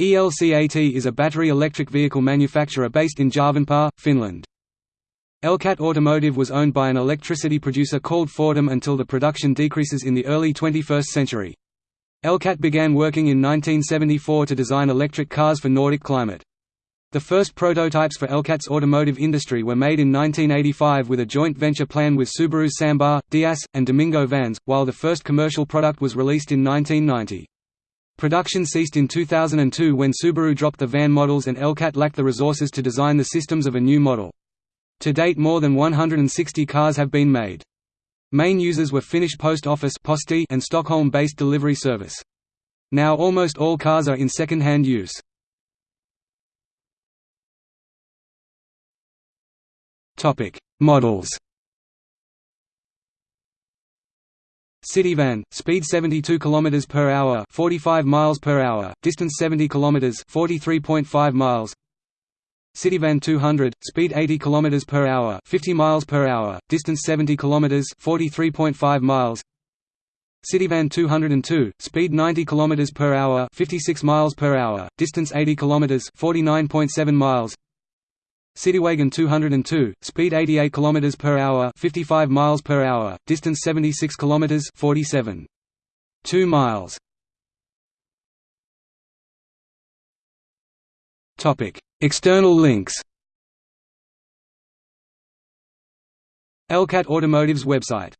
ELCAT is a battery electric vehicle manufacturer based in Järvenpää, Finland. Elcat Automotive was owned by an electricity producer called Fortum until the production decreases in the early 21st century. Elcat began working in 1974 to design electric cars for Nordic climate. The first prototypes for Elcat's automotive industry were made in 1985 with a joint venture plan with Subaru Sambar, Dias, and Domingo Vans, while the first commercial product was released in 1990. Production ceased in 2002 when Subaru dropped the van models and Elcat lacked the resources to design the systems of a new model. To date more than 160 cars have been made. Main users were Finnish Post Office and Stockholm-based delivery service. Now almost all cars are in second-hand use. Models Cityvan, speed 72 km per hour, 45 miles per hour, distance 70 km, 43.5 miles. Cityvan 200, speed 80 km per hour, 50 miles per hour, distance 70 km, 43.5 miles. Cityvan 202, speed 90 km per hour, 56 miles per hour, distance 80 km, 49.7 miles. Citywagon 202, speed 88 km per hour, 55 miles per hour, distance 76 km, 47. 2 miles. Topic: External links. Elcat Automotive's website